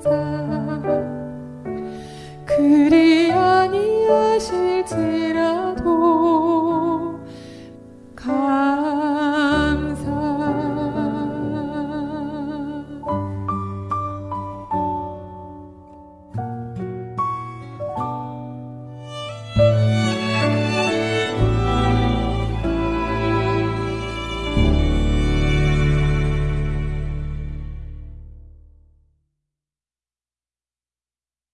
그리